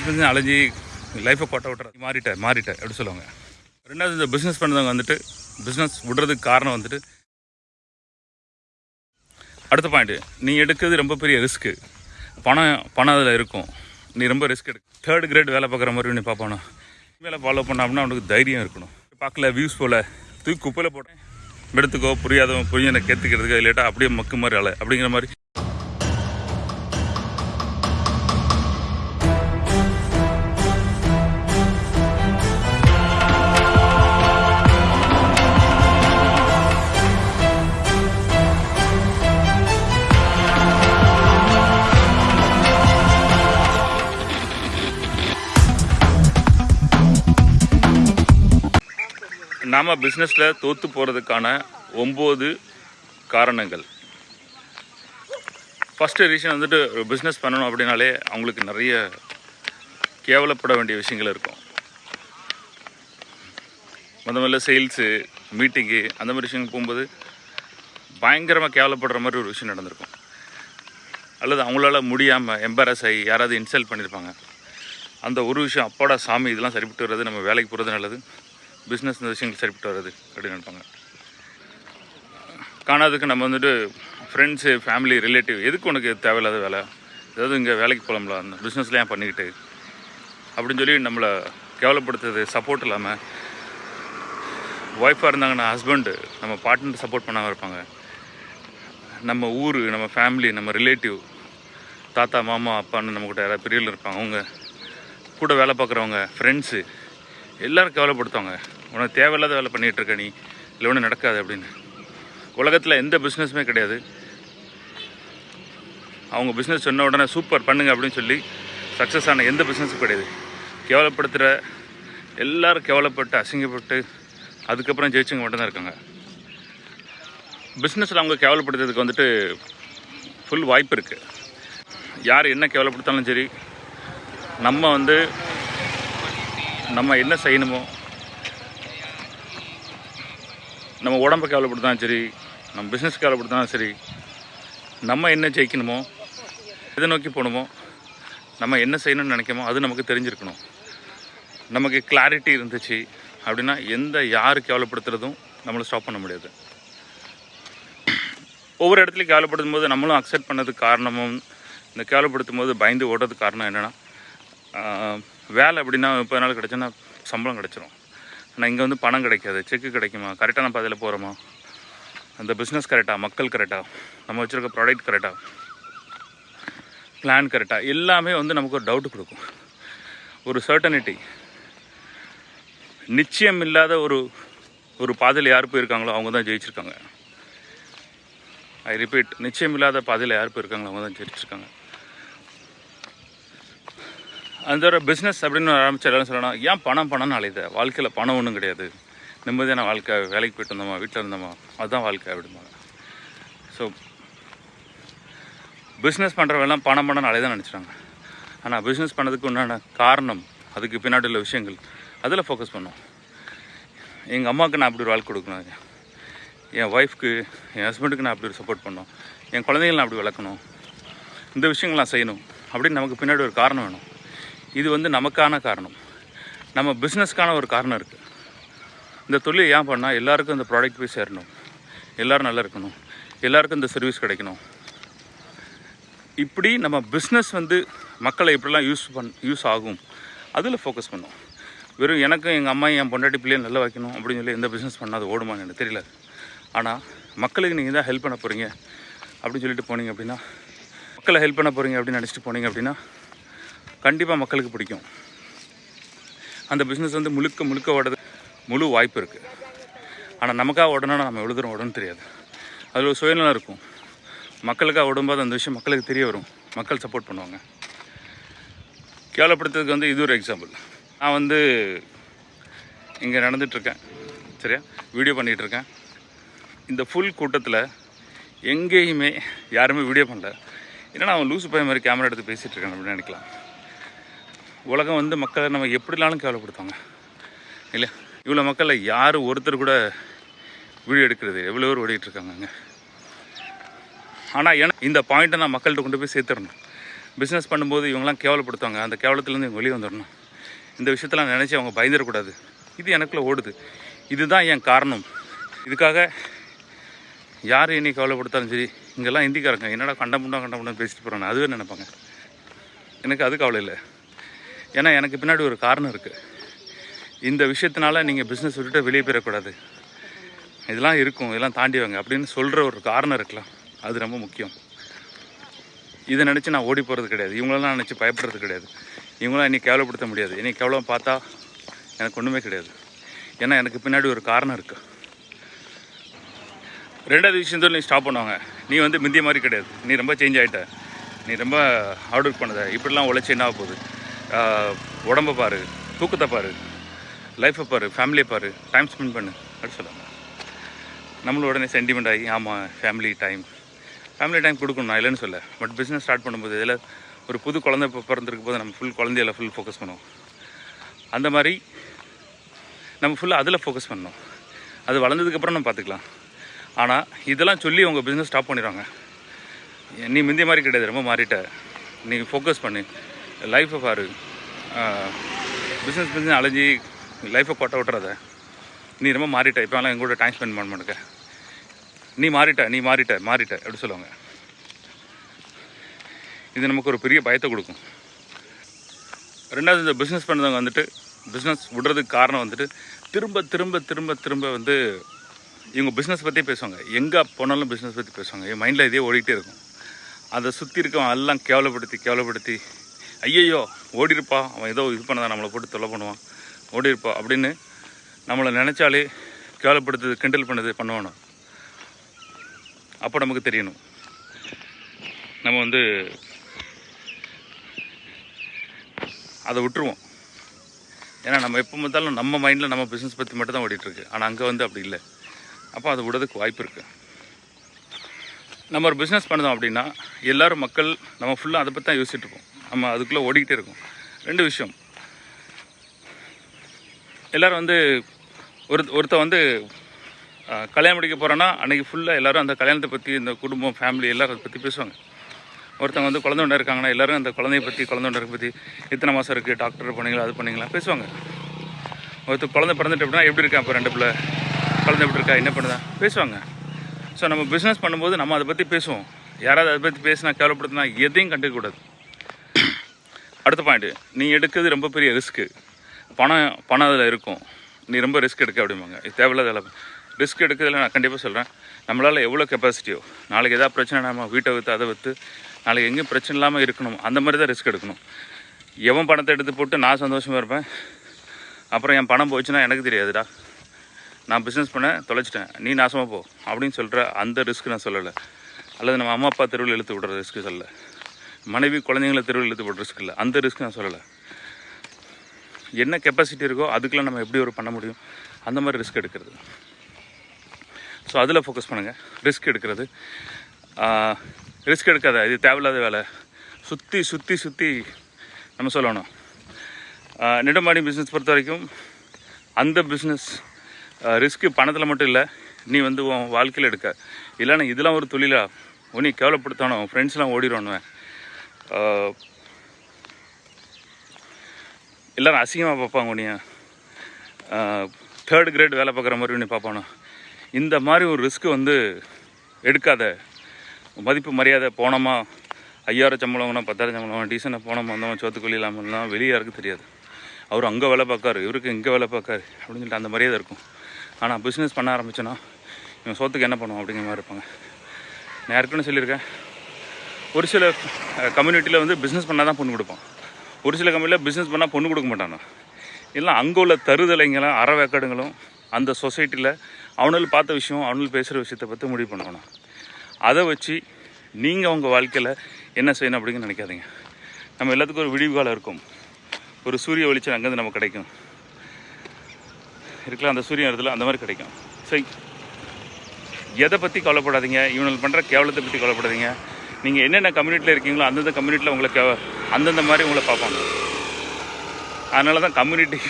Business business அலைஞ்சி லைஃப்பை கொட்ட விட்டுற மாறிட்டேன் மாறிட்டேன் எப்படி சொல்லுவாங்க? ரெண்டாவது இந்த பிஸ்னஸ் பண்ணுறவங்க வந்துட்டு பிஸ்னஸ் விடுறதுக்கு காரணம் வந்துட்டு அடுத்த பாயிண்ட்டு நீ எடுக்கிறது ரொம்ப பெரிய ரிஸ்க்கு பணம் பணம் அதில் இருக்கும். நீ ரொம்ப ரிஸ்க் எடு. தேர்ட் கிரேட் வேலை பார்க்குற மாதிரி நீ பார்ப்பானோ? வேலை ஃபாலோ பண்ணாமல் அவனுக்கு தைரியம் இருக்கணும். பார்க்கல வியூஸ் போல். தூக்கி குப்பையில் போட்டேன். எடுத்துக்கோ புரியாதவன் புரிஞ்சனை கேத்துக்கிறதுக்கு லேட்டாக அப்படியே மக்கு மாதிரி ஆளு அப்படிங்கிற மாதிரி நாம் பிஸ்னஸில் தோற்று போகிறதுக்கான ஒம்பது காரணங்கள். ஃபஸ்ட்டு ரீசன் வந்துட்டு பிஸ்னஸ் பண்ணணும் அப்படின்னாலே அவங்களுக்கு நிறைய கேவலப்பட வேண்டிய விஷயங்கள் இருக்கும். முத முதல்ல சேல்ஸு மீட்டிங்கு அந்த மாதிரி விஷயங்கள் போகும்போது பயங்கரமாக கேவலப்படுற மாதிரி ஒரு விஷயம் நடந்திருக்கும். அல்லது அவங்களால முடியாமல் எம்பாரஸ் ஆகி யாராவது இன்சல்ட் பண்ணியிருப்பாங்க. அந்த ஒரு விஷயம் அப்பாடா சாமி இதெல்லாம் சரிப்பட்டு வர்றது நம்ம வேலைக்கு போகிறது நல்லது. பிஸ்னஸ் இந்த விஷயங்கள் சரிப்பட்டு வருது அப்படின்னு நினைப்பாங்க. காணாததுக்கு நம்ம வந்துட்டு ஃப்ரெண்ட்ஸு ஃபேமிலி ரிலேட்டிவ் எதுக்கு உனக்கு தேவையில்லாத வேலை? ஏதாவது இங்கே வேலைக்கு போகலாம்ல அந்த பிஸ்னஸ்லாம் ஏன் பண்ணிக்கிட்டு? அப்படின்னு சொல்லி நம்மளை கேவலப்படுத்துறது சப்போர்ட் இல்லாமல் ஒய்ஃபாக இருந்தாங்கன்னா ஹஸ்பண்டு நம்ம பார்ட்னர் சப்போர்ட் பண்ணாமல் இருப்பாங்க. நம்ம ஊர் நம்ம ஃபேமிலி நம்ம ரிலேட்டிவ் தாத்தா மாமா அப்பான்னு நம்ம கூட யாராவது பெரியவர்கள் இருப்பாங்க. அவங்க கூட வேலை பார்க்குறவங்க ஃப்ரெண்ட்ஸு எல்லோரும் கவலைப்படுத்துவாங்க. உனக்கு தேவையில்லாத வேலை பண்ணிகிட்டு இருக்க நீ இல்லை ஒன்றும் நடக்காது அப்படின்னு. உலகத்தில் எந்த பிஸ்னஸுமே கிடையாது. அவங்க பிஸ்னஸ் சொன்ன உடனே சூப்பர் பண்ணுங்க அப்படின்னு சொல்லி சக்ஸஸ் ஆன எந்த பிஸ்னஸும் கிடையாது. கேவலப்படுத்துகிற எல்லோரும் கேவலப்பட்டு அசிங்கப்பட்டு அதுக்கப்புறம் ஜெயிச்சவங்க மட்டும்தான் இருக்காங்க. பிஸ்னஸில் அவங்க கேவலப்படுத்துறதுக்கு வந்துட்டு ஃபுல் வாய்ப்பு இருக்குது யார் என்ன கேவலப்படுத்தாலும் சரி நம்ம வந்து நம்ம என்ன செய்யணுமோ நம்ம உடம்பை கேவலப்படுத்தாலும் சரி நம்ம பிஸ்னஸ் கேவலப்படுத்தாலும் சரி நம்ம என்ன ஜெயிக்கணுமோ எதை நோக்கி போகணுமோ நம்ம என்ன செய்யணும்னு நினைக்கமோ அது நமக்கு தெரிஞ்சிருக்கணும். நமக்கு கிளாரிட்டி இருந்துச்சு அப்படின்னா எந்த யார் கேவலப்படுத்துறதும் நம்மளை ஸ்டாப் பண்ண முடியாது. ஒவ்வொரு இடத்துலையும் கேவலப்படுத்தும் போது நம்மளும் அக்செப்ட் பண்ணதுக்கு காரணமும் இந்த கேவலப்படுத்தும் போது பயந்து ஓடுறதுக்கு காரணம் என்னென்னா வேலை அப்படின்னா முப்பது நாள் கிடச்சுன்னா சம்பளம் கிடச்சிரும். ஆனால் இங்கே வந்து பணம் கிடைக்காது. செக்கு கிடைக்குமா? கரெக்டான பாதையில் போகிறோமா அந்த பிஸ்னஸ் கரெக்டாக மக்கள் கரெக்டாக நம்ம வச்சுருக்க ப்ராடக்ட் கரெக்டாக பிளான் கரெக்டாக எல்லாமே வந்து நமக்கு ஒரு டவுட் கொடுக்கும். ஒரு சர்டனிட்டி நிச்சயம் இல்லாத ஒரு ஒரு பாதையில் யார் போயிருக்காங்களோ அவங்க தான் ஜெயிச்சிருக்காங்க. ஐ ரிப்பீட் நிச்சயம் இல்லாத பாதையில் யார் போயிருக்காங்களோ அவங்க தான் ஜெயிச்சிருக்காங்க. அந்த ஒரு பிஸ்னஸ் அப்படின்னு ஆரம்பிச்சாலும் எல்லாரும் சொல்லணும் ஏன் பணம் பணம்னு அழைத வாழ்க்கையில் பணம் ஒன்றும் கிடையாது. நிம்மதியான வாழ்க்கை வேலைக்கு போயிட்டு இருந்தோமா வீட்டில் இருந்தோமா? அதுதான் வாழ்க்கை அப்படிம்பாங்க. ஸோ பிஸ்னஸ் பண்ணுறவெல்லாம் பணம் பணம் அழைதான் நினச்சிட்டாங்க. ஆனால் பிஸ்னஸ் பண்ணதுக்கு உண்டான காரணம் அதுக்கு பின்னாடி உள்ள விஷயங்கள் அதில் ஃபோக்கஸ் பண்ணோம். எங்கள் அம்மாவுக்கு நான் அப்படி ஒரு வாழ்க்கை கொடுக்கணும். என் ஒய்ஃப்க்கு என் ஹஸ்பண்டுக்கு நான் அப்படி ஒரு சப்போர்ட் பண்ணணும் என் குழந்தைகள் நான் அப்படி வளர்க்கணும். இந்த விஷயங்கள் நான் செய்யணும் அப்படின்னு நமக்கு பின்னாடி ஒரு காரணம் வேணும். இது வந்து நமக்கான காரணம். நம்ம பிஸ்னஸ்க்கான ஒரு காரணம் இருக்குது இந்த தொழில் ஏன் பண்ணால் எல்லாருக்கும் இந்த ப்ராடக்ட் போய் சேரணும். எல்லோரும் நல்லா இருக்கணும். எல்லாருக்கும் இந்த சர்வீஸ் கிடைக்கணும். இப்படி நம்ம பிஸ்னஸ் வந்து மக்களை எப்படிலாம் யூஸ் பண் யூஸ் ஆகும்? அதில் ஃபோக்கஸ் பண்ணும். வெறும் எனக்கும் எங்கள் அம்மா என் பொண்டாட்டி பிள்ளையை நல்லா வைக்கணும் அப்படின்னு சொல்லி எந்த பிஸ்னஸ் பண்ணால் அது ஓடுமான்னு எனக்கு தெரியல. ஆனால் மக்களுக்கு நீங்கள் தான் ஹெல்ப் பண்ண போகிறீங்க அப்படின்னு சொல்லிட்டு போனீங்க அப்படின்னா மக்களை ஹெல்ப் பண்ண போகிறீங்க அப்படின்னு நினச்சிட்டு போனீங்க அப்படின்னா கண்டிப்பாக மக்களுக்கு பிடிக்கும். அந்த பிஸ்னஸ் வந்து முழுக்க முழுக்க ஓடுறது முழு வாய்ப்பு இருக்குது ஆனால் நமக்காக ஓடணும்னா நம்ம எவ்வளோ தூரம் ஓடணும்னு தெரியாது. அதில் ஒரு சுயநலம் இருக்கும். மக்களுக்காக ஓடும்போது அந்த விஷயம் மக்களுக்கு தெரிய வரும். மக்கள் சப்போர்ட் பண்ணுவாங்க. கேவலப்படுத்துறதுக்கு வந்து இது ஒரு எக்ஸாம்பிள் நான் வந்து இங்கே நடந்துகிட்ருக்கேன் சரியா? வீடியோ பண்ணிகிட்ருக்கேன் இந்த ஃபுல் கூட்டத்தில் எங்கேயுமே யாருமே வீடியோ பண்ணல. ஏன்னா அவன் லூசு பையன் மாதிரி கேமரா எடுத்து பேசிகிட்டு இருக்கான் அப்படின்னு நினைக்கலாம். உலகம் வந்து மக்களை நம்ம எப்படினாலும் கேவலப்படுத்துவாங்க. இல்லையா? இவ்வளோ மக்களில் யார் ஒருத்தர் கூட வீடியோ எடுக்கிறது? எவ்வளோ பேர் ஓடிட்டு அங்கே? ஆனால் ஏன்னா இந்த பாயிண்ட்டை நான் மக்கள்கிட்ட கொண்டு போய் சேர்த்துடணும். பிஸ்னஸ் பண்ணும்போது இவங்களாம் கேவலப்படுத்துவாங்க. அந்த கேவலத்துலேருந்து இவங்க வெளியே வந்துடணும். இந்த விஷயத்தெல்லாம் நினச்சி அவங்க பயந்துடக்கூடாது. இது எனக்குள்ளே ஓடுது. இதுதான் என் காரணம். இதுக்காக யார் என்னை கவலைப்படுத்தாலும் சரி இங்கெல்லாம் ஹிந்திக்காரங்க என்னடா கண்டமுண்டா கண்டமுண்டா பேசிட்டு போகிறாங்க அதுவே நினைப்பாங்க. எனக்கு அது கவலை இல்லை. ஏன்னா எனக்கு பின்னாடி ஒரு காரணம் இருக்குது இந்த விஷயத்தினால நீங்கள் பிஸ்னஸ் விட்டுட்டு வெளியே போயிடக்கூடாது இதெல்லாம் இருக்கும் இதெல்லாம் தாண்டி வாங்க அப்படின்னு சொல்கிற ஒரு காரணம் இருக்கலாம். அது ரொம்ப முக்கியம். இதை நினச்சி நான் ஓடி போகிறது கிடையாது. இவங்களெல்லாம் நினச்சி பயப்படுறது கிடையாது. இவங்களாம் என்னை கேவலப்படுத்த முடியாது. என்னை கேவலம் பார்த்தா எனக்கு ஒன்றுமே கிடையாது. ஏன்னா எனக்கு பின்னாடி ஒரு காரணம் இருக்குது ரெண்டாவது விஷயம் விஷயத்தில் நீ ஸ்டாப் பண்ணுவாங்க. நீ வந்து முந்திய மாதிரி கிடையாது. நீ ரொம்ப சேஞ்ச் ஆகிட்ட நீ ரொம்ப ஹார்ட் ஒர்க் பண்ணுத. இப்படிலாம் உழைச்சி என்ன ஆக போகுது? உடம்பை பாரு தூக்கத்தை பாரு லைஃப்பை பாரு ஃபேமிலியை பாரு டைம் ஸ்பெண்ட் பண்ணு அப்படி சொல்லுவாங்க நம்மளும் உடனே சென்டிமெண்ட் ஆகி ஆமாம் ஃபேமிலி டைம் ஃபேமிலி டைம் கொடுக்கணும் நான் இல்லைன்னு சொல்ல பட் பிஸ்னஸ் ஸ்டார்ட் பண்ணும்போது இதில் ஒரு புது குழந்தை இப்போ பிறந்திருக்கும் போது நம்ம ஃபுல் குழந்தையில ஃபுல் ஃபோக்கஸ் பண்ணுவோம். அந்த மாதிரி நம்ம ஃபுல்லாக அதில் ஃபோக்கஸ் பண்ணணும். அது வளர்ந்ததுக்கப்புறம் நம்ம பார்த்துக்கலாம் ஆனால் இதெல்லாம் சொல்லி உங்கள் பிஸ்னஸ் ஸ்டாப் பண்ணிடுவாங்க. நீ முந்தைய மாதிரி கிடையாது ரொம்ப மாறிட்ட. நீ ஃபோக்கஸ் பண்ணு. லைஃப்பை பாரு. பிஸ்னஸ் பிஸ்னஸ் அலைஞ்சி லைஃப்பை கொட்ட விட்டுறத. நீ ரொம்ப மாறிட்ட. இப்போலாம் எங்கூட டைம் ஸ்பெண்ட் பண்ண மாட்டேங்க நீ மாறிட்ட நீ மாறிட்ட மாறிட்ட எப்படி சொல்லுவாங்க. இது நமக்கு ஒரு பெரிய பயத்தை கொடுக்கும். ரெண்டாவது இந்த பிஸ்னஸ் பண்ணுறவங்க வந்துட்டு பிஸ்னஸ் விடுறதுக்கு காரணம் வந்துட்டு திரும்ப திரும்ப திரும்ப திரும்ப வந்து இவங்க பிஸ்னஸ் பற்றி பேசுவாங்க. எங்கே போனாலும் பிஸ்னஸ் பற்றி பேசுவாங்க. என் மைண்டில் இதே ஓடிக்கிட்டே இருக்கும். அதை சுற்றி இருக்கவன் எல்லாம் கேவலப்படுத்தி கேவலப்படுத்தி ஐயையோ ஓடிருப்பா. அவன் ஏதோ இது பண்ணதான் நம்மளை போட்டு தொல்லை பண்ணுவான். ஓடிருப்பா அப்படின்னு நம்மளை நினச்சாலே கேவலப்படுத்துது கிண்டல் பண்ணுது பண்ணுவானோ? அப்போ நமக்கு தெரியணும். நம்ம வந்து அதை விட்டுருவோம். ஏன்னா நம்ம எப்போ பார்த்தாலும் நம்ம மைண்டில் நம்ம பிஸ்னஸ் பற்றி மட்டும் தான் ஓடிட்டுருக்கு. ஆனால் அங்கே வந்து அப்படி இல்லை. அப்போ அதை விடுறதுக்கு வாய்ப்பு இருக்குது நம்ம ஒரு பிஸ்னஸ் பண்ணுதோம் அப்படின்னா எல்லாரும் மக்கள் நம்ம ஃபுல்லாக அதை பற்றி தான் யோசிச்சுட்டு இருப்போம். நம்ம அதுக்குள்ளே ஓடிக்கிட்டே இருக்கும். ரெண்டு விஷயம். எல்லோரும் வந்து ஒரு ஒருத்த வந்து கல்யாணம் முடிக்க போகிறோன்னா அன்றைக்கி ஃபுல்லாக எல்லோரும் அந்த கல்யாணத்தை பற்றி இந்த குடும்பம் ஃபேமிலி எல்லோரும் அதை பற்றி பேசுவாங்க. ஒருத்தவங்க வந்து குழந்தை ஒன்று இருக்காங்கன்னா எல்லோரும் அந்த குழந்தைய பற்றி குழந்தை ஒன்று பற்றி இத்தனை மாதம் இருக்குது டாக்டர் பண்ணீங்களா அது பண்ணீங்களா பேசுவாங்க. ஒருத்தர் குழந்தை பிறந்துட்டு அப்படின்னா எப்படி இருக்கா இப்போ ரெண்டு பிள்ளை? குழந்தை எப்படி இருக்கா என்ன பண்ணுதா பேசுவாங்க. ஸோ நம்ம பிஸ்னஸ் பண்ணும்போது நம்ம அதை பற்றி பேசுவோம். யாராவது அதை பற்றி பேசினா கேவலப்படுத்தினா எதையும் கண்டுக்கக்கூடாது. அடுத்த பாயிண்ட்டு நீ எடுக்கிறது ரொம்ப பெரிய ரிஸ்க்கு பணம் பணம் அதில் இருக்கும். நீ ரொம்ப ரிஸ்க் எடுக்க அப்படிம்பாங்க. இது தேவையில்லாத வேலை ரிஸ்க் எடுக்கிறதுல நான் கண்டிப்பாக சொல்கிறேன் நம்மளால் எவ்வளோ கெப்பாசிட்டியோ நாளைக்கு எதாவது பிரச்சனை நம்ம வீட்டை விற்று அதை விற்று நாளைக்கு எங்கேயும் பிரச்சனை இல்லாமல் இருக்கணும். அந்த மாதிரி தான் ரிஸ்க் எடுக்கணும். எவன் பணத்தை எடுத்து போட்டு நான் சந்தோஷமாக இருப்பேன்? அப்புறம் என் பணம் போச்சுன்னா எனக்கு தெரியாதுடா. நான் பிஸ்னஸ் பண்ண தொலைச்சிட்டேன். நீ நாசமாக போ. அப்படின்னு சொல்கிற அந்த ரிஸ்க் நான் சொல்லலை. அல்லது நம்ம அம்மா அப்பா தெருவில் இழுத்து விடுற ரிஸ்க்கு சொல்லலை. மனைவி குழந்தைங்கள தெருவில் இழுத்து விடுற ரிஸ்க் இல்லை. அந்த ரிஸ்க் நான் சொல்லலை. என்ன கெப்பாசிட்டி இருக்கோ அதுக்கெல்லாம் நம்ம எப்படி ஒரு பண்ண முடியும்? அந்த மாதிரி ரிஸ்க் எடுக்கிறது. ஸோ அதில் ஃபோக்கஸ் பண்ணுங்கள் ரிஸ்க் எடுக்கிறது. ரிஸ்க் எடுக்காத. இது தேவையில்லாத வேலை. சுற்றி சுற்றி சுற்றி நம்ம சொல்லணும். நெடுமாடி பிஸ்னஸ் பொறுத்த வரைக்கும் அந்த பிஸ்னஸ் ரிஸ்க்கு பணத்தில் மட்டும் இல்லை. நீ வந்து உன் வாழ்க்கையில் எடுக்க. இல்லைன்னா இதெல்லாம் ஒரு தொழிலாக உன்னை கேவலப்படுத்தணும் ஃப்ரெண்ட்ஸ்லாம் ஓடிடுவானுவேன் எல்லாரும் அசிங்கமாக பார்ப்பாங்க உனிய தேர்ட் கிரேட் வேலை பார்க்குற மாதிரி உன்னை பார்ப்பானோ? இந்த மாதிரி ஒரு ரிஸ்க்கு வந்து எடுக்காத. மதிப்பு மரியாதை போனோமா? ஐயாயிரம் சம்பளம் வாங்கினா பத்தாயிரம் சம்பளம் வாங்கினா டீசனாக போனோமா? வந்தோம்? சோத்துக்குள்ளி இல்லாமல்லாம் வெளியே யாருக்கு தெரியாது. அவர் அங்கே வேலை பார்க்காரு இவருக்கு இங்கே வேலை பார்க்காரு அப்படின்னு சொல்லிட்டு அந்த மரியாதை இருக்கும். ஆனால் பிஸ்னஸ் பண்ண ஆரம்பிச்சோன்னா இவன் சோத்துக்கு என்ன பண்ணுவோம் அப்படிங்கிற மாதிரி இருப்பாங்க. நான் யாருக்குன்னு சொல்லியிருக்கேன். ஒரு சில கம்யூனிட்டியில் வந்து பிஸ்னஸ் பண்ணால் தான் பொண்ணு கொடுப்பான் ஒரு சில கம்பெனியில் பிஸ்னஸ் பண்ணால் பொண்ணு கொடுக்க மாட்டானோ இல்லை அங்கே உள்ள தருதலைங்களும் அறவேக்காடுங்களும் அந்த சொசைட்டியில் அவனுள் பார்த்த விஷயம் அவனுள் பேசுகிற விஷயத்தை பற்றி முடிவு பண்ணணும். அதை வச்சு நீங்கள் உங்கள் வாழ்க்கையில் என்ன செய்யணும் அப்படின்னு நினைக்காதீங்க. நம்ம எல்லாத்துக்கும் ஒரு விடிவு காலம் இருக்கும். ஒரு சூரிய வெளிச்சம் அங்கேருந்து நமக்கு கிடைக்கும். இருக்கலாம் அந்த சூரியன் இடத்துல அந்த மாதிரி கிடைக்கும். சரி. எதை பற்றி கவலைப்படாதீங்க. இவனுக்கு பண்ணுற கேவலத்தை பற்றி கவலைப்படாதீங்க. நீங்கள் என்னென்ன கம்யூனிட்டியில் இருக்கீங்களோ அந்தந்த கம்யூனிட்டியில் உங்களை அந்தந்த மாதிரி உங்களை பார்ப்பாங்க. அதனால தான் கம்யூனிட்டி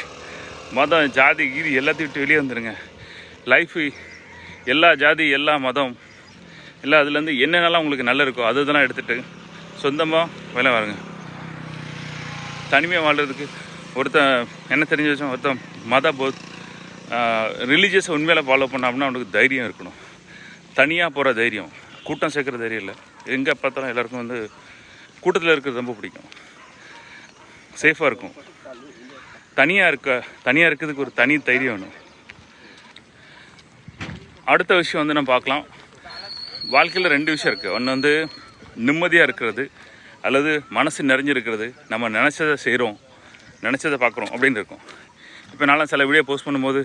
மதம் ஜாதி கீதி எல்லாத்தையும் விட்டு வெளியே வந்துடுங்க லைஃபு எல்லா ஜாதி எல்லா மதம் எல்லாம் அதுலேருந்து என்னென்னலாம் உங்களுக்கு நல்லா இருக்கோ அது இதெல்லாம் எடுத்துகிட்டு சொந்தமாக வேலை வாருங்க. தனிமையாக வாழ்கிறதுக்கு ஒருத்தன் என்ன தெரிஞ்சு வச்சோம் ஒருத்தன் மத போத் ரிலீஜியஸை உண்மையில் ஃபாலோ பண்ண அப்படின்னா அவனுக்கு தைரியம் இருக்கணும். தனியாக போகிற தைரியம். கூட்டம் சேர்க்குற தைரியம் இல்லை. எங்கே பார்த்தாலும் எல்லாருக்கும் வந்து கூட்டத்தில் இருக்கிறது ரொம்ப பிடிக்கும். சேஃபாக இருக்கும். தனியாக இருக்க தனியாக இருக்கிறதுக்கு ஒரு தனி தைரியம் வேணும். அடுத்த விஷயம் வந்து நம்ம பார்க்கலாம். வாழ்க்கையில் ரெண்டு விஷயம் இருக்குது ஒன்று வந்து நிம்மதியாக இருக்கிறது அல்லது மனசு நிறைஞ்சிருக்கிறது நம்ம நினச்சதை செய்கிறோம் நினச்சதை பார்க்குறோம் அப்படின்னு இருக்கும். இப்போ நான்லாம் சில வீடியோ போஸ்ட் பண்ணும்போது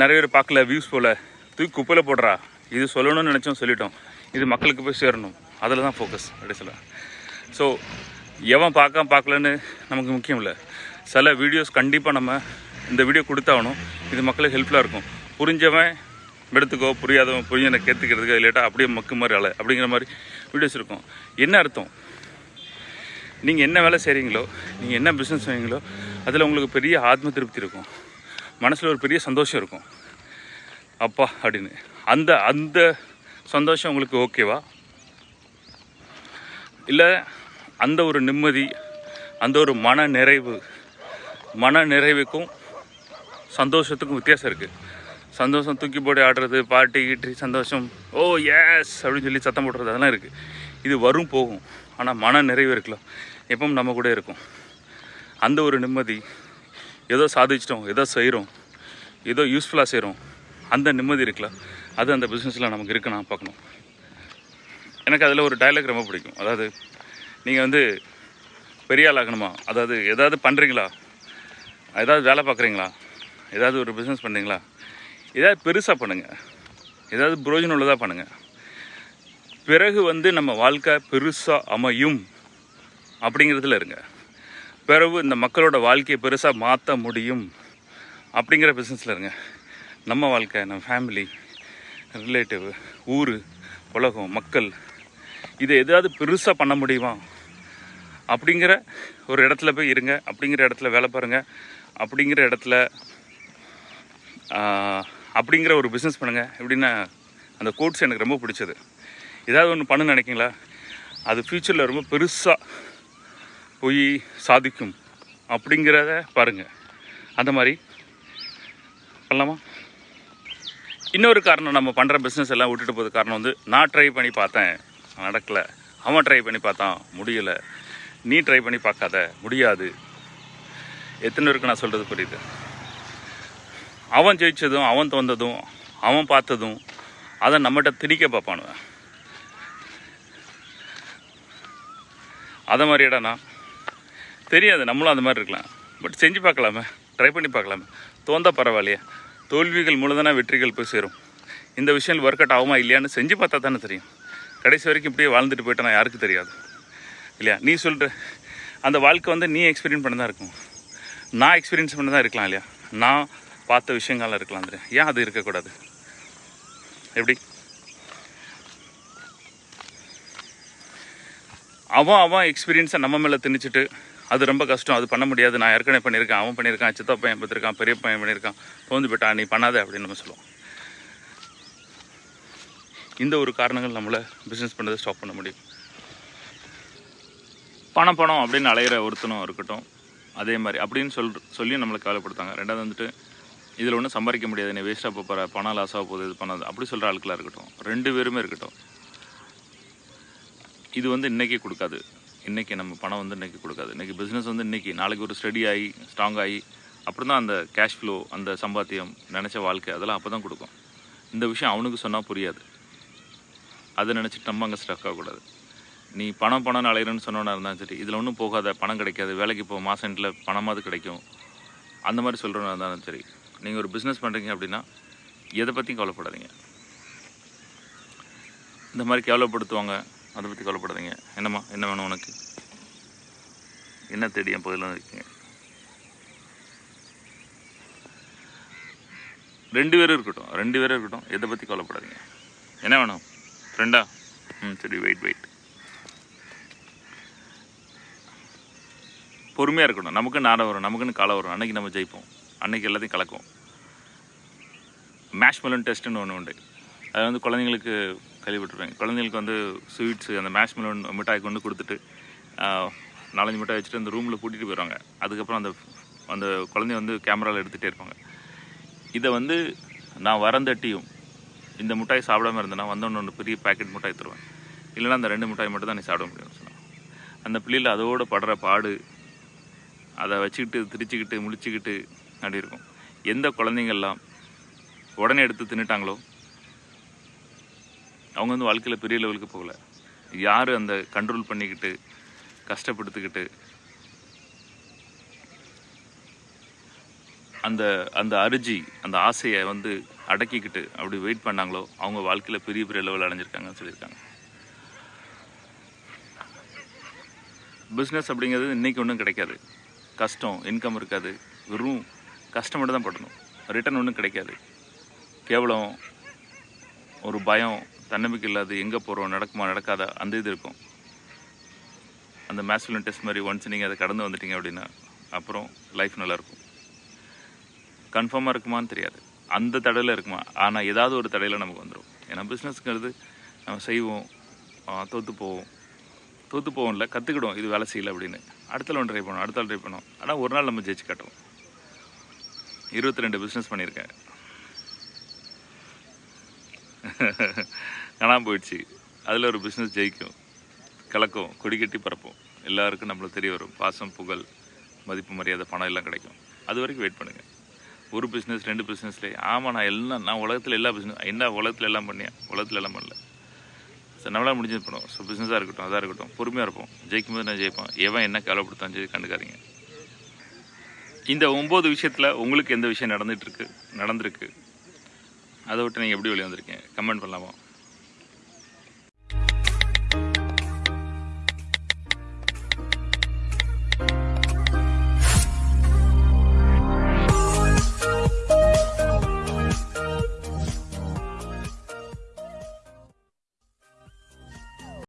நிறைய பேர் பார்க்கல வியூஸ் போல் தூக்கி குப்பையில் போடுறா. இது சொல்லணும்னு நினச்சோம் சொல்லிட்டோம். இது மக்களுக்கு போய் சேரணும். அதில் தான் ஃபோக்கஸ் அப்படி சொல்ல. ஸோ எவன் பார்க்காம பார்க்கலன்னு நமக்கு முக்கியம் இல்லை. சில வீடியோஸ் கண்டிப்பாக நம்ம இந்த வீடியோ கொடுத்தாகணும். இது மக்களுக்கு ஹெல்ப்ஃபுல்லாக இருக்கும். புரிஞ்சவன் எடுத்துக்கோ புரியாதவன் புரிஞ்சனை கேத்துக்கிறதுக்கு இல்லாட்டா அப்படியே மக்கு மாதிரி அலை அப்படிங்கிற மாதிரி வீடியோஸ் இருக்கும். என்ன அர்த்தம்? நீங்கள் என்ன வேலை செய்கிறீங்களோ நீங்கள் என்ன பிஸ்னஸ் செய்வீங்களோ அதில் உங்களுக்கு பெரிய ஆத்ம திருப்தி இருக்கும். மனசில் ஒரு பெரிய சந்தோஷம் இருக்கும். அப்பா அப்படின்னு. அந்த அந்த சந்தோஷம் உங்களுக்கு ஓகேவா? இல்லை அந்த ஒரு நிம்மதி அந்த ஒரு மன நிறைவு மன நிறைவுக்கும் சந்தோஷத்துக்கும் வித்தியாசம் இருக்குது சந்தோஷம் தூக்கி போட்டு ஆடுறது பாட்டி கீட்டி சந்தோஷம் ஓ எஸ் அப்படின்னு சொல்லி சத்தம் போடுறது அதெல்லாம் இருக்குது இது வரும் போகும். ஆனால் மன நிறைவு இருக்கலாம் எப்பவும் நம்ம கூட இருக்கும். அந்த ஒரு நிம்மதி ஏதோ சாதிச்சிட்டோம் ஏதோ செய்கிறோம் ஏதோ யூஸ்ஃபுல்லாக செய்கிறோம் அந்த நிம்மதி இருக்கலாம் அது அந்த பிஸ்னஸில் நமக்கு இருக்குன்னா பார்க்கணும். எனக்கு அதில் ஒரு டைலாக் ரொம்ப பிடிக்கும். அதாவது நீங்கள் வந்து பெரிய ஆள் ஆகணுமா? அதாவது எதாவது பண்ணுறீங்களா ஏதாவது வேலை பார்க்குறீங்களா? ஏதாவது ஒரு பிஸ்னஸ் பண்ணுறீங்களா ஏதாவது பெருசாக பண்ணுங்கள் ஏதாவது புரோஜனம் உள்ளதாக பண்ணுங்கள் பிறகு வந்து நம்ம வாழ்க்கை பெருசாக அமையும் அப்படிங்கிறதுல இருங்க. பிறகு இந்த மக்களோட வாழ்க்கையை பெருசாக மாற்ற முடியும் அப்படிங்கிற பிஸ்னஸில் இருங்க. நம்ம வாழ்க்கை நம்ம ஃபேமிலி ரிலேட்டிவ் ஊர் உலகம் மக்கள் இதை எதாவது பெருசாக பண்ண முடியுமா? அப்படிங்கிற ஒரு இடத்துல போய் இருங்க. அப்படிங்கிற இடத்துல வேலை பாருங்கள் அப்படிங்கிற இடத்துல அப்படிங்கிற ஒரு பிஸ்னஸ் பண்ணுங்கள் எப்படின்னா அந்த கோட்ஸ் எனக்கு ரொம்ப பிடிச்சது. ஏதாவது ஒன்று பண்ணு நினைக்கிங்களா அது ஃப்யூச்சரில் ரொம்ப பெருசாக போய் சாதிக்கும். அப்படிங்கிறத பாருங்கள் அந்த மாதிரி பண்ணலாமா? இன்னொரு காரணம் நம்ம பண்ணுற பிஸ்னஸ் எல்லாம் விட்டுட்டு போகிறது காரணம் வந்து நான் ட்ரை பண்ணி பார்த்தேன். நடக்கலை. அவன் ட்ரை பண்ணி பார்த்தான். முடியலை. நீ ட்ரை பண்ணி பார்க்காத. முடியாது. எத்தனை பேருக்கு நான் சொல்கிறது புரியுது? அவன் ஜெயித்ததும் அவன் தோந்ததும் அவன் பார்த்ததும் அதை நம்மகிட்ட திணிக்க பார்ப்பானுவன் அதை மாதிரி இடம்னா தெரியாது. நம்மளும் அந்த மாதிரி இருக்கலாம். பட் செஞ்சு பார்க்கலாமே. ட்ரை பண்ணி பார்க்கலாமே. தோந்தா பரவாயில்லையே. தோல்விகள் மூலதானே வெற்றிகள் போய் சேரும். இந்த விஷயம் ஒர்க் அவுட் ஆகுமா இல்லையான்னு செஞ்சு பார்த்தா தானே தெரியும். கடைசி வரைக்கும் இப்படியே வாழ்ந்துட்டு போயிட்டேன்னா யாருக்கு தெரியாது. இல்லையா? நீ சொல்கிற அந்த வாழ்க்கை வந்து நீ எக்ஸ்பீரியன்ஸ் பண்ண தான் இருக்கும். நான் எக்ஸ்பீரியன்ஸ் பண்ண தான் இருக்கலாம் இல்லையா? நான் பார்த்த விஷயங்கள்லாம் இருக்கலாம் தெரியும் ஏன் அது இருக்கக்கூடாது? எப்படி? அவன் அவன் எக்ஸ்பீரியன்ஸை நம்ம மேலே திணிச்சிட்டு அது ரொம்ப கஷ்டம். அது பண்ண முடியாது. நான் ஏற்கனவே பண்ணியிருக்கேன். அவன் பண்ணியிருக்கான். சித்தா பையன் பார்த்துருக்கான். பெரிய பையன் பண்ணியிருக்கான். தோந்து போயிட்டா நீ பண்ணாத அப்படின்னு நம்ம சொல்லுவோம். இந்த ஒரு காரணங்கள் நம்மளை பிஸ்னஸ் பண்ணதை ஸ்டாப் பண்ண முடியும். பணம் பணம் அப்படின்னு அலையிற ஒருத்தனும் இருக்கட்டும். அதே மாதிரி அப்படின்னு சொல் சொல்லி நம்மளை கவலைப்படுத்தாங்க. ரெண்டாவது வந்துட்டு இதில் ஒன்றும் சம்பாதிக்க முடியாது. நீ வேஸ்ட்டாக போகிற பணம் லாஸ் ஆக போகுது. இது பண்ணாது. அப்படி சொல்கிற ஆட்களாக இருக்கட்டும். ரெண்டு பேருமே இருக்கட்டும். இது வந்து இன்றைக்கே கொடுக்காது. இன்றைக்கி நம்ம பணம் வந்து இன்றைக்கி கொடுக்காது. இன்றைக்கி பிஸ்னஸ் வந்து இன்றைக்கி நாளைக்கு ஒரு ஸ்டடி ஆகி ஸ்ட்ராங் ஆகி அப்புறம் தான் அந்த கேஷ் ஃப்ளோ அந்த சம்பாத்தியம் நினச்ச வாழ்க்கை அதெல்லாம் அப்போ தான் கொடுக்கும். இந்த விஷயம் அவனுக்கு சொன்னால் புரியாது. அதை நினச்சிட்டு நம்ம அங்கே ஸ்டக் ஆகக்கூடாது. நீ பணம் பணம் அலையிறன்னு சொன்னோன்னா இருந்தாலும் சரி இதில் ஒன்றும் போகாத பணம் கிடைக்காது வேலைக்கு இப்போ எண்டில் பணமாவது கிடைக்கும். அந்த மாதிரி சொல்கிறோன்னா இருந்தாலும் சரி நீங்கள் ஒரு பிஸ்னஸ் பண்ணுறீங்க அப்படின்னா எதை பற்றியும் கவலைப்படாதீங்க. இந்த மாதிரி கேவலப்படுத்துவாங்க. அதை பற்றி கவலைப்படாதீங்க. என்னம்மா என்ன வேணும் உனக்கு? என்ன தேடி என் பகுதியில் இருக்கீங்க? ரெண்டு பேரும் இருக்கட்டும் ரெண்டு பேரும் இருக்கட்டும் எதை பற்றி கவலைப்படாதீங்க. என்ன வேணும்? ஃப்ரெண்டா ம் சரி வெயிட் வெயிட் பொறுமையாக இருக்கணும். நமக்கு நாடம் வரும் நமக்குன்னு காலம் வரும். அன்றைக்கி நம்ம ஜெயிப்போம். அன்னைக்கு எல்லாத்தையும் கலக்கும். மேஷ் மெலன் டெஸ்ட்டுன்னு ஒன்று உண்டு. அது வந்து குழந்தைங்களுக்கு கேள்விப்பட்டிருப்பேன் குழந்தைங்களுக்கு வந்து ஸ்வீட்ஸு அந்த மேஷ் மெலோன் மிட்டாய் கொண்டு கொடுத்துட்டு நாலஞ்சு மிட்டாய் வச்சுட்டு அந்த ரூமில் கூட்டிகிட்டு போயிடுவாங்க அதுக்கப்புறம் அந்த அந்த குழந்தைய வந்து கேமராவில் எடுத்துகிட்டே இருப்பாங்க. இதை வந்து நான் வரந்தட்டியும் இந்த மிட்டாய் சாப்பிடாம இருந்தேன்னா வந்தோன்னு ஒன்று பெரிய பேக்கெட் மிட்டாய் தருவேன். இல்லைன்னா அந்த ரெண்டு மிட்டாய் மட்டும் தான் நீ சாப்பிட முடியும்னு சொன்னான் அந்த பிள்ளையில் அதோடு படுற பாடு அதை வச்சுக்கிட்டு திரிச்சுக்கிட்டு முடிச்சுக்கிட்டு அப்படி இருக்கும் எந்த குழந்தைங்கள்லாம் உடனே எடுத்து தின்னுட்டாங்களோ அவங்க வந்து வாழ்க்கையில் பெரிய லெவலுக்கு போகல. யார் அந்த கண்ட்ரோல் பண்ணிக்கிட்டு கஷ்டப்படுத்திக்கிட்டு அந்த அந்த அரிஜி அந்த ஆசையை வந்து அடக்கிக்கிட்டு அப்படி வெயிட் பண்ணாங்களோ அவங்க வாழ்க்கையில் பெரிய பெரிய லெவல் அடைஞ்சிருக்காங்கன்னு சொல்லியிருக்காங்க. பிஸ்னஸ் அப்படிங்கிறது இன்றைக்கி ஒன்றும் கிடைக்காது. கஷ்டம் இன்கம் இருக்காது. வெறும் கஷ்டம் மட்டும் தான் படணும். ரிட்டர்ன் ஒன்றும் கிடைக்காது. கேவலம் ஒரு பயம் தன்னம்பிக்கை இல்லாது எங்கே போகிறோம் நடக்குமா நடக்காதா அந்த இது இருக்கும். அந்த மேஸ்குலன் டெஸ்ட் மாதிரி ஒன்ஸ் நீங்கள் அதை கடந்து வந்துட்டீங்க அப்படின்னா அப்புறம் லைஃப் நல்லாயிருக்கும். கன்ஃபார்மாக இருக்குமான்னு தெரியாது. அந்த தடையில் இருக்குமா? ஆனால் ஏதாவது ஒரு தடையில் நமக்கு வந்துடும் ஏன்னா பிஸ்னஸ்ங்கிறது நம்ம செய்வோம் தோற்று போவோம். தோற்று போவோம்ல கற்றுக்கிடுவோம் இது வேலை செய்யலை அப்படின்னு. அடுத்த ஒன்று ட்ரை பண்ணுவோம் அடுத்த ட்ரை பண்ணுவோம் ஆனால் ஒரு நாள் நம்ம ஜெயிச்சு காட்டுவோம். இருபத்தி ரெண்டு பிஸ்னஸ் பண்ணியிருக்கேன். காணாமல் போயிடுச்சு. அதில் ஒரு பிஸ்னஸ் ஜெயிக்கும். கலக்கும் கொடி கட்டி பறப்போம். எல்லாருக்கும் நம்மளுக்கு தெரிய வரும். பாசம் புகழ் மதிப்பு மரியாதை பணம் எல்லாம் கிடைக்கும். அது வரைக்கும் வெயிட் பண்ணுங்கள் ஒரு பிஸ்னஸ் ரெண்டு பிஸ்னஸ்லேயே ஆமாம் நான் எல்லாம் நான் உலகத்தில் எல்லா பிஸ்னஸ் என்ன உலகத்தில் எல்லாம் பண்ணியேன் உலகத்தில் எல்லாம் பண்ணல. ஸோ நம்மளால் முடிஞ்சது பண்ணுவோம். ஸோ பிஸ்னஸாக இருக்கட்டும் அதாக இருக்கட்டும் பொறுமையாக இருப்போம். ஜெயிக்கும் போது நான் ஜெயிப்பேன். எவன் என்ன கவலைப்படுத்தான் சொல்லி கண்டுக்காதீங்க. இந்த ஒம்பது விஷயத்தில் உங்களுக்கு எந்த விஷயம் நடந்துகிட்ருக்கு நடந்திருக்கு. அதை விட்டு நீங்கள் எப்படி வெளியே வந்திருக்கீங்க? கமெண்ட் பண்ணலாமா?